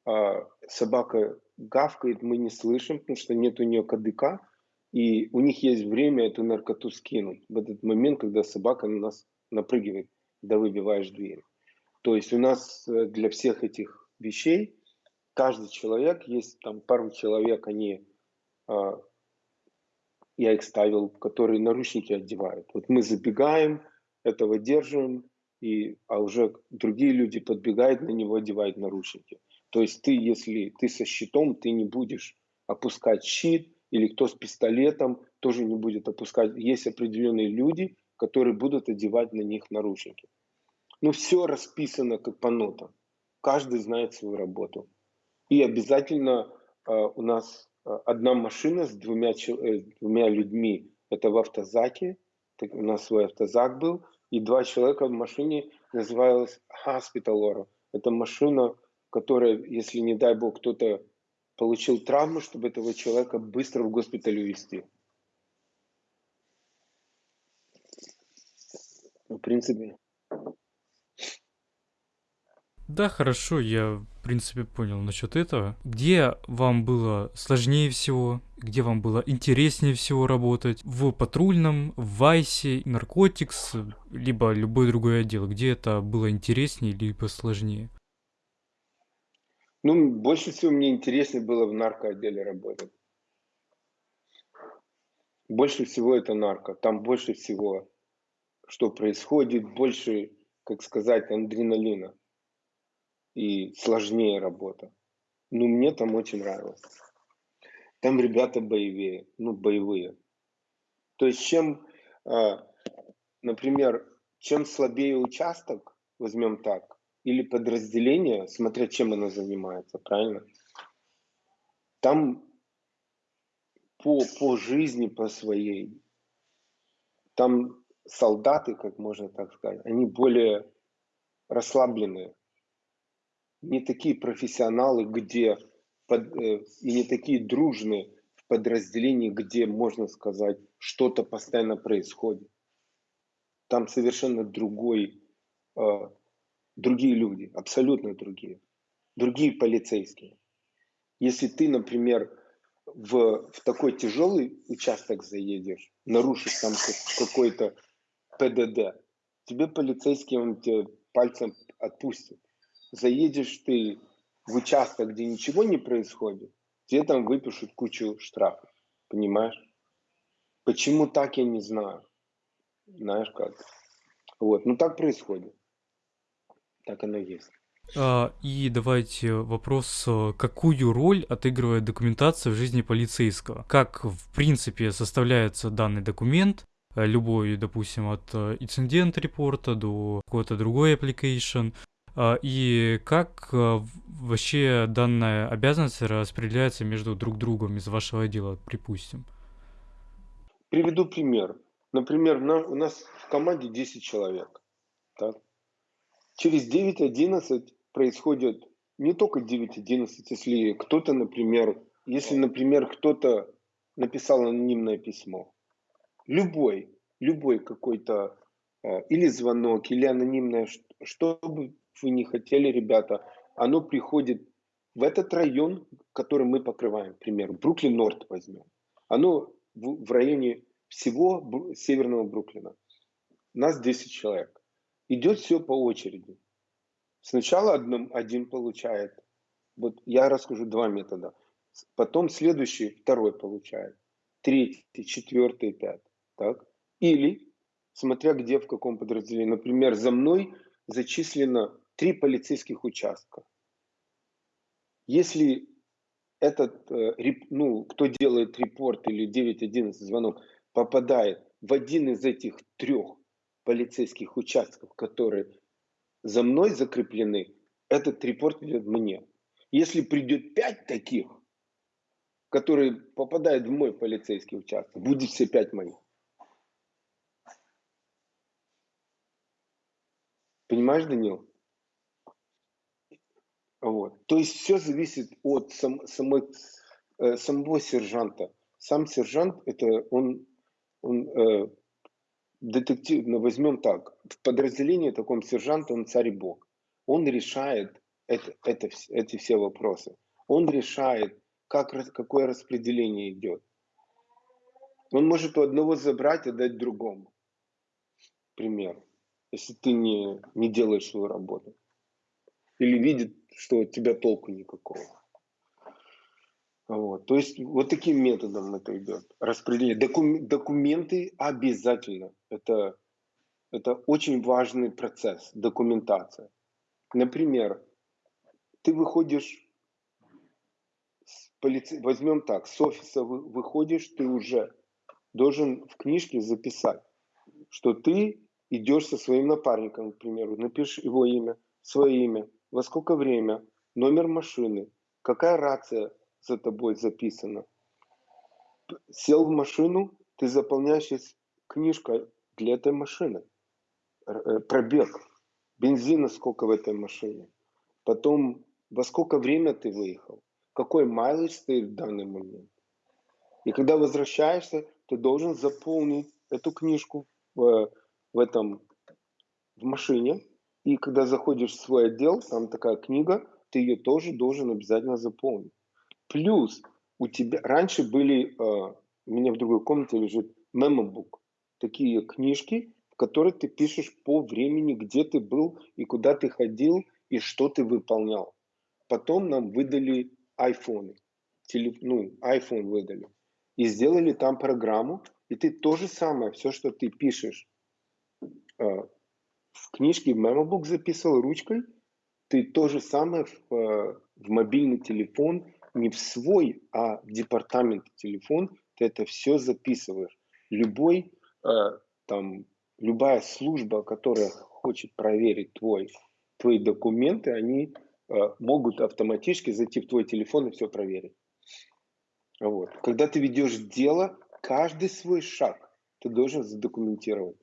а, собака гавкает, мы не слышим, потому что нет у нее кадыка, и у них есть время эту наркоту скинуть в этот момент, когда собака на нас напрыгивает, когда выбиваешь дверь. То есть у нас э, для всех этих вещей каждый человек, есть там пару человек, они, а, я их ставил, которые наручники одевают. Вот мы забегаем, этого держим, и, а уже другие люди подбегают на него, одевают наручники. То есть ты, если ты со щитом, ты не будешь опускать щит, или кто с пистолетом тоже не будет опускать. Есть определенные люди, которые будут одевать на них наручники. Ну, все расписано как по нотам. Каждый знает свою работу. И обязательно э, у нас э, одна машина с двумя, э, двумя людьми. Это в автозаке. Так, у нас свой автозак был. И два человека в машине называлась Hospital Это машина, которая, если не дай бог кто-то получил травму, чтобы этого человека быстро в госпиталь увезти. В принципе. Да, хорошо, я, в принципе, понял насчет этого. Где вам было сложнее всего, где вам было интереснее всего работать? В патрульном, в Вайсе, Наркотикс, либо любой другой отдел? Где это было интереснее, либо сложнее? Ну, больше всего мне интереснее было в наркоотделе работать. Больше всего это нарко. Там больше всего, что происходит, больше, как сказать, адреналина. И сложнее работа. Ну, мне там очень нравилось. Там ребята боевее, ну, боевые. То есть, чем, а, например, чем слабее участок, возьмем так, или подразделение, смотря чем оно занимается, правильно? Там по, по жизни, по своей, там солдаты, как можно так сказать, они более расслабленные. Не такие профессионалы, где под, э, и не такие дружные в подразделении, где, можно сказать, что-то постоянно происходит. Там совершенно другой э, другие люди, абсолютно другие, другие полицейские. Если ты, например, в, в такой тяжелый участок заедешь, нарушишь там какой-то ПДД, тебе полицейский, он тебе пальцем отпустит. Заедешь ты в участок, где ничего не происходит, тебе там выпишут кучу штрафов. Понимаешь? Почему так, я не знаю. Знаешь как? Вот, ну так происходит. Так оно есть. А, и давайте вопрос, э, какую роль отыгрывает документация в жизни полицейского? Как, в принципе, составляется данный документ, э, любой, допустим, от э, инцидент репорта до какой-то другой application, и как вообще данная обязанность распределяется между друг другом из вашего отдела, припустим? Приведу пример. Например, у нас в команде 10 человек. Так? через 9.11 происходит не только 9.11, если кто-то, например, если, например, кто-то написал анонимное письмо, любой, любой какой-то э, или звонок, или анонимное, что бы вы не хотели, ребята, оно приходит в этот район, который мы покрываем, к примеру, Бруклин-Норд возьмем. Оно в, в районе всего северного Бруклина. Нас 10 человек. Идет все по очереди. Сначала одном, один получает. Вот я расскажу два метода. Потом следующий, второй получает. Третий, четвертый, пятый. Так? Или, смотря где, в каком подразделении. Например, за мной зачислено три полицейских участка. Если этот, э, ну, кто делает репорт или 911 звонок, попадает в один из этих трех полицейских участков, которые за мной закреплены, этот репорт идет мне. Если придет пять таких, которые попадают в мой полицейский участок, будет все пять моих. Понимаешь, Данил? Вот. То есть все зависит от сам, самой, э, самого сержанта. Сам сержант, это он, он э, детектив, ну, возьмем так, в подразделении таком сержанта он царь бог. Он решает это, это, эти все вопросы. Он решает, как, какое распределение идет. Он может у одного забрать и дать другому. Пример. Если ты не, не делаешь свою работу. Или видит, что от тебя толку никакого. Вот. То есть вот таким методом это идет. Распределение. Докум, документы обязательно. Это, это очень важный процесс, документация. Например, ты выходишь с полиции, возьмем так, с офиса вы, выходишь, ты уже должен в книжке записать, что ты идешь со своим напарником, к примеру, напишешь его имя, свое имя, во сколько время, номер машины, какая рация за тобой записана. Сел в машину, ты заполняешь книжка для этой машины. Э, пробег, бензина сколько в этой машине. Потом, во сколько время ты выехал, какой майлидж стоит в данный момент. И когда возвращаешься, ты должен заполнить эту книжку в, в этом в машине, и когда заходишь в свой отдел, там такая книга, ты ее тоже должен обязательно заполнить. Плюс у тебя раньше были, э, у меня в другой комнате лежит мемобук, такие книжки, в которых ты пишешь по времени, где ты был и куда ты ходил и что ты выполнял. Потом нам выдали айфоны, телеф, ну, iPhone выдали. И сделали там программу, и ты то же самое, все, что ты пишешь э, в книжке в мемобук записывал ручкой, ты то же самое в, э, в мобильный телефон, не в свой, а в департамент телефон, ты это все записываешь. Любой, э, там, любая служба, которая хочет проверить твой, твои документы, они э, могут автоматически зайти в твой телефон и все проверить. Вот. Когда ты ведешь дело, каждый свой шаг ты должен задокументировать.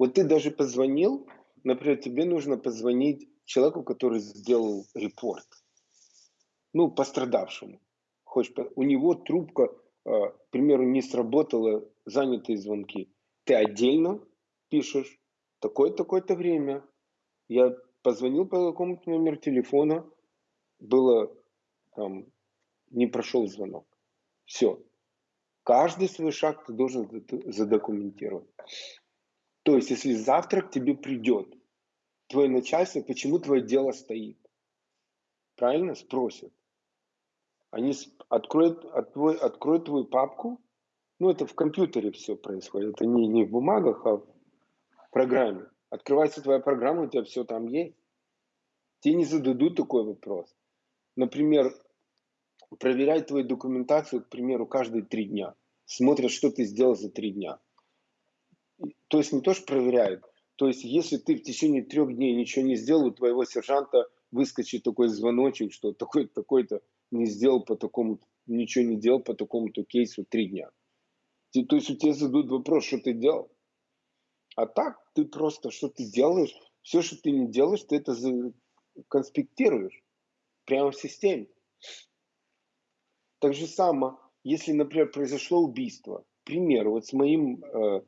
Вот ты даже позвонил, например, тебе нужно позвонить человеку, который сделал репорт, ну, пострадавшему. Хочешь, у него трубка, э, к примеру, не сработала, занятые звонки. Ты отдельно пишешь, такое-такое-то время. Я позвонил по какому-то номеру телефона, было там, не прошел звонок. Все. Каждый свой шаг ты должен задокументировать. То есть, если завтра к тебе придет твое начальство, почему твое дело стоит? Правильно? Спросят. Они откроют, откроют, откроют твою папку. Ну, это в компьютере все происходит. Это не, не в бумагах, а в программе. Открывается твоя программа, у тебя все там есть. Тебе не зададут такой вопрос. Например, проверяют твою документацию, к примеру, каждые три дня. Смотрят, что ты сделал за три дня то есть не то, что проверяют, то есть если ты в течение трех дней ничего не сделал, у твоего сержанта выскочит такой звоночек, что такой-то, такой-то не сделал по такому, ничего не делал по такому-то кейсу три дня. То есть у тебя задают вопрос, что ты делал. А так ты просто, что ты делаешь, все, что ты не делаешь, ты это конспектируешь прямо в системе. Так же само, если, например, произошло убийство, к примеру, вот с моим э,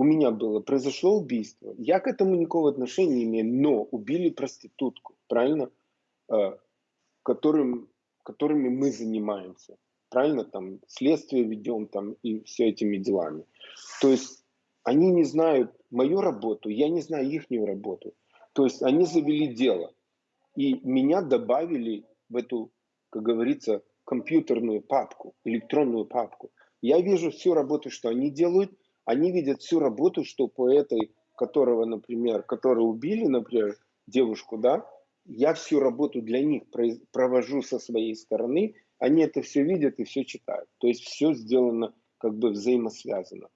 у меня было, произошло убийство, я к этому никакого отношения не имею, но убили проститутку, правильно? Э, которым, которыми мы занимаемся, правильно? Там следствие ведем там и все этими делами. То есть они не знают мою работу, я не знаю их работу. То есть они завели дело. И меня добавили в эту, как говорится, компьютерную папку, электронную папку. Я вижу всю работу, что они делают, они видят всю работу, что по этой, которого, например, которую убили, например, девушку, да, я всю работу для них провожу со своей стороны, они это все видят и все читают. То есть все сделано как бы взаимосвязано.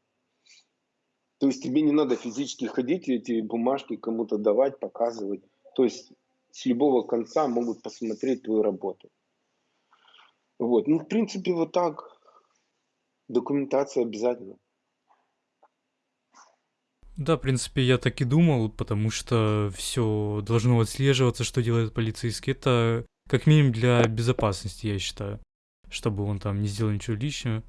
То есть тебе не надо физически ходить и эти бумажки кому-то давать, показывать. То есть с любого конца могут посмотреть твою работу. Вот. Ну, в принципе, вот так. Документация обязательно. Да, в принципе, я так и думал, потому что все должно отслеживаться, что делает полицейский. Это как минимум для безопасности, я считаю, чтобы он там не сделал ничего лишнего.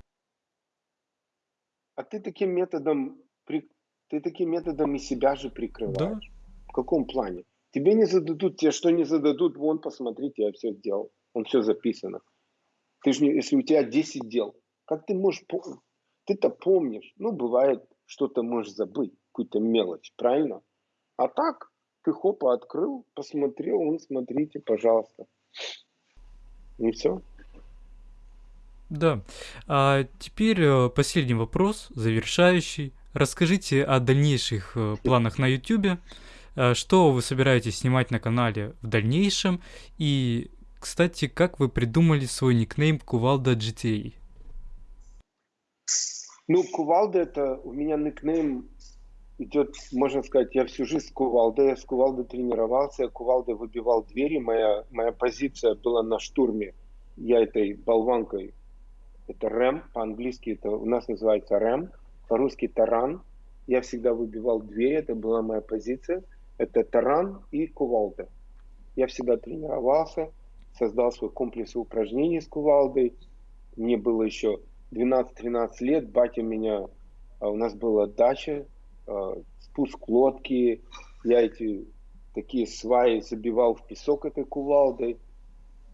А ты таким методом, ты таким методом и себя же прикрываешь. Да. В каком плане? Тебе не зададут, тебе что не зададут, вон, посмотрите, я все сделал. Он все записано. Ты же не, если у тебя 10 дел, как ты можешь помнить? Ты-то помнишь. Ну, бывает, что-то можешь забыть, какую-то мелочь, правильно? А так, ты хопа открыл, посмотрел, он, смотрите, пожалуйста. И все. Да. А теперь э, последний вопрос, завершающий. Расскажите о дальнейших э, планах на YouTube. Э, что вы собираетесь снимать на канале в дальнейшем? И, кстати, как вы придумали свой никнейм Кувалда GTA? Ну, Кувалда это у меня никнейм идет, можно сказать, я всю жизнь с кувалдой, я с кувалдой тренировался, я кувалдой выбивал двери, моя, моя позиция была на штурме, я этой болванкой, это рэм, по-английски это у нас называется рэм, по-русски таран, я всегда выбивал двери, это была моя позиция, это таран и кувалда. Я всегда тренировался, создал свой комплекс упражнений с кувалдой, мне было еще 12-13 лет, батя меня, а у нас была дача, спуск лодки, я эти такие сваи забивал в песок этой кувалдой.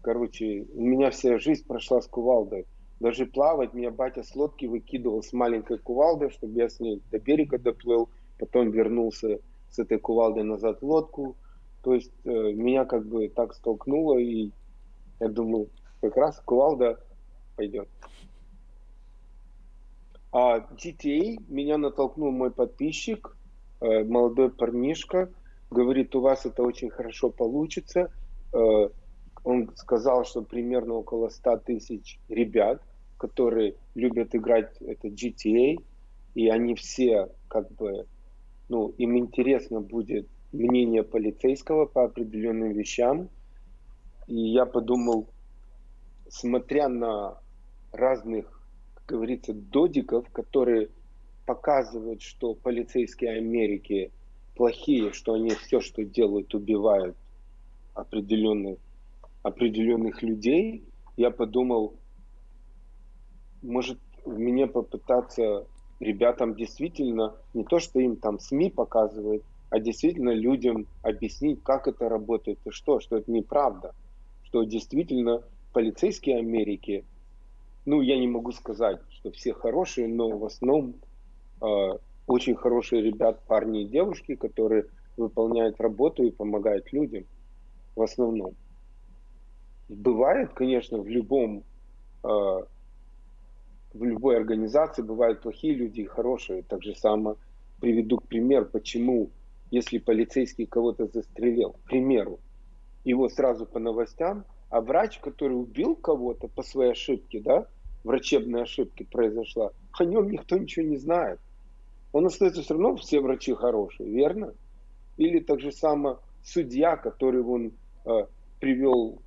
Короче, у меня вся жизнь прошла с кувалдой. Даже плавать меня батя с лодки выкидывал с маленькой кувалдой, чтобы я с ней до берега доплыл, потом вернулся с этой кувалдой назад в лодку. То есть э, меня как бы так столкнуло, и я думаю, как раз кувалда пойдет. А GTA меня натолкнул мой подписчик, э, молодой парнишка, говорит, у вас это очень хорошо получится. Э, он сказал, что примерно около 100 тысяч ребят, которые любят играть это GTA, и они все как бы, ну, им интересно будет мнение полицейского по определенным вещам. И я подумал, смотря на разных говорится, додиков, которые показывают, что полицейские Америки плохие, что они все, что делают, убивают определенных, определенных людей, я подумал, может, мне попытаться ребятам действительно, не то, что им там СМИ показывает, а действительно людям объяснить, как это работает и что, что это неправда, что действительно полицейские Америки ну, я не могу сказать, что все хорошие, но в основном э, очень хорошие ребят, парни и девушки, которые выполняют работу и помогают людям в основном. Бывает, конечно, в любом э, в любой организации бывают плохие люди и хорошие. Так же само приведу к примеру, почему, если полицейский кого-то застрелил, к примеру, его сразу по новостям а врач, который убил кого-то по своей ошибке, да, врачебной ошибки произошла, о нем никто ничего не знает. Он остается все равно, все врачи хорошие, верно? Или так же само судья, который он э, привел,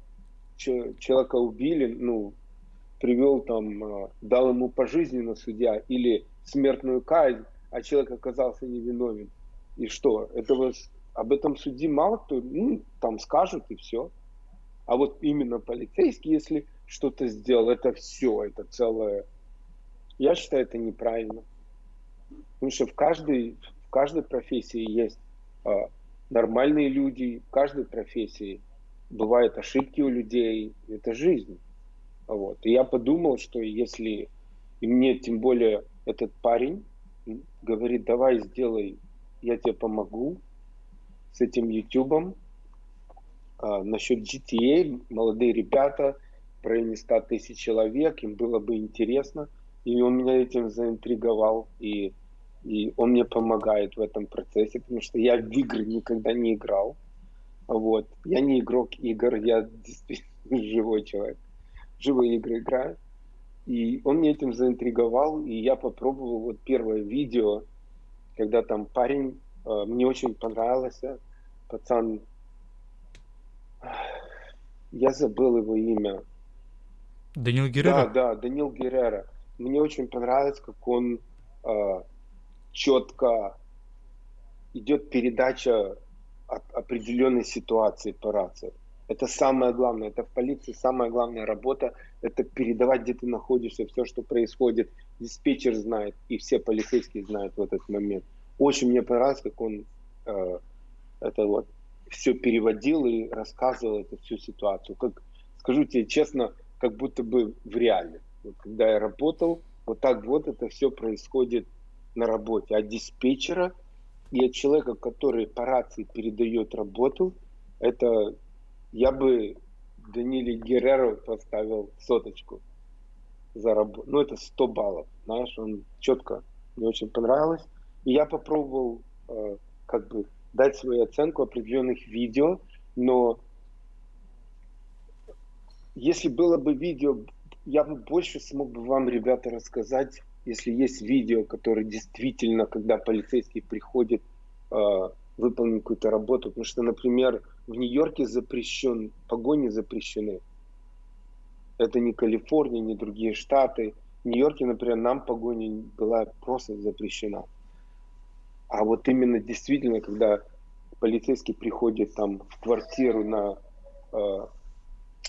человека убили, ну, привел там, э, дал ему пожизненно судья, или смертную казнь, а человек оказался невиновен. И что? Этого, об этом суде мало кто, ну, там скажут и все. А вот именно полицейский, если что-то сделал, это все, это целое. Я считаю, это неправильно. Потому что в каждой, в каждой профессии есть а, нормальные люди, в каждой профессии бывают ошибки у людей, это жизнь. Вот. И я подумал, что если и мне тем более этот парень говорит, давай сделай, я тебе помогу с этим ютубом, а, насчет GTA, молодые ребята, в районе 100 тысяч человек, им было бы интересно. И он меня этим заинтриговал, и, и он мне помогает в этом процессе, потому что я в игры никогда не играл. Вот. Я не игрок игр, я действительно живой человек. Живые игры играю. И он меня этим заинтриговал, и я попробовал вот первое видео, когда там парень, э, мне очень понравился, пацан, я забыл его имя. Данил Да, Геррера? да, Данил Геррера. Мне очень понравилось, как он э, четко идет передача от определенной ситуации по рации. Это самое главное, это в полиции самая главная работа, это передавать, где ты находишься, все, что происходит. Диспетчер знает, и все полицейские знают в этот момент. Очень мне понравилось, как он э, это вот все переводил и рассказывал эту всю ситуацию. Как, скажу тебе честно, как будто бы в реале. Вот когда я работал, вот так вот это все происходит на работе. От диспетчера и от человека, который по рации передает работу, это я бы Даниле Герреру поставил соточку за работу. Ну, это 100 баллов, знаешь, он четко, мне очень понравилось. И я попробовал э, как бы дать свою оценку определенных видео, но если было бы видео, я бы больше смог бы вам, ребята, рассказать, если есть видео, которое действительно, когда полицейский приходит э, выполнить какую-то работу. Потому что, например, в Нью-Йорке запрещен, погони запрещены. Это не Калифорния, не другие штаты. В Нью-Йорке, например, нам погоня была просто запрещена. А вот именно действительно, когда полицейский приходит там в квартиру на э,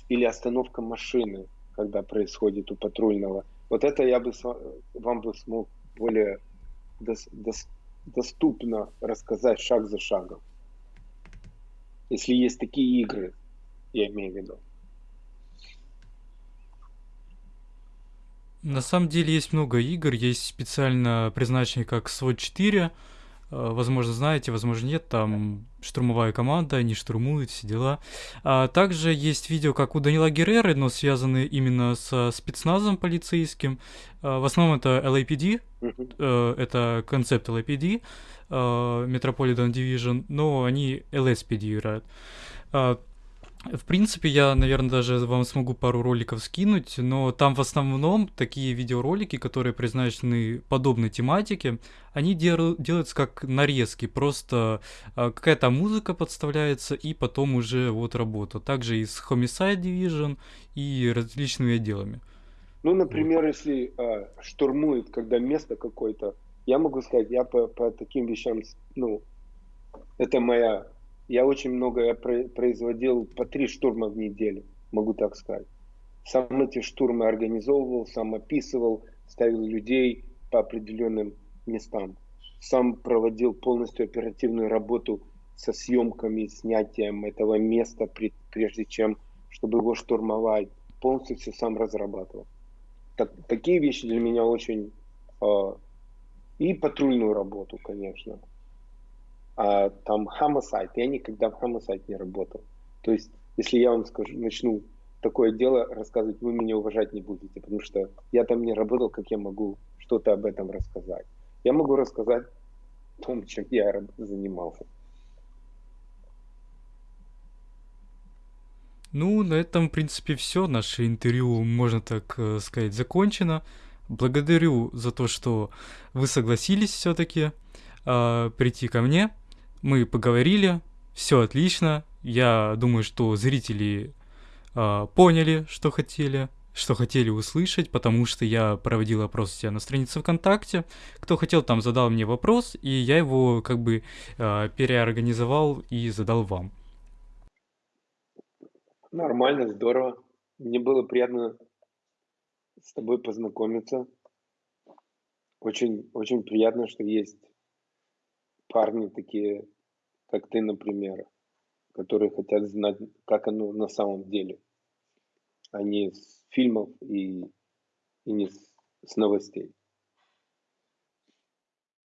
или остановка машины, когда происходит у патрульного, вот это я бы вам бы смог более дос, дос, доступно рассказать шаг за шагом. Если есть такие игры, я имею в виду. На самом деле есть много игр, есть специально призначенные как SWAT 4, Э, возможно, знаете, возможно, нет, там штурмовая команда, они штурмуют, все дела. А также есть видео, как у Данила Герреры, но связаны именно со спецназом полицейским. А, в основном это LAPD, э, это концепт LAPD, э, Metropolitan Division, но они LSPD играют. А, в принципе, я, наверное, даже вам смогу пару роликов скинуть, но там в основном такие видеоролики, которые призначены подобной тематике, они дел- делаются как нарезки, просто а, какая-то музыка подставляется и потом уже вот работа. Также и с Homicide Division и различными отделами. Ну, например, вот. если а, штурмует, когда место какое-то, я могу сказать, я по, по таким вещам, ну, это моя я очень много я производил по три штурма в неделю, могу так сказать. Сам эти штурмы организовывал, сам описывал, ставил людей по определенным местам. Сам проводил полностью оперативную работу со съемками, снятием этого места, прежде чем, чтобы его штурмовать. Полностью все сам разрабатывал. Так, такие вещи для меня очень... Э, и патрульную работу, конечно а, там homicide. Я никогда в homicide не работал. То есть, если я вам скажу, начну такое дело рассказывать, вы меня уважать не будете, потому что я там не работал, как я могу что-то об этом рассказать. Я могу рассказать о том, чем я занимался. Ну, на этом, в принципе, все. Наше интервью, можно так э, сказать, закончено. Благодарю за то, что вы согласились все-таки э, прийти ко мне. Мы поговорили, все отлично. Я думаю, что зрители э, поняли, что хотели, что хотели услышать, потому что я проводил опрос у себя на странице ВКонтакте. Кто хотел, там задал мне вопрос, и я его как бы э, переорганизовал и задал вам. Нормально, здорово. Мне было приятно с тобой познакомиться. Очень очень приятно, что есть парни такие, как ты, например, которые хотят знать, как оно на самом деле, а не с фильмов и и не с с новостей.